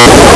you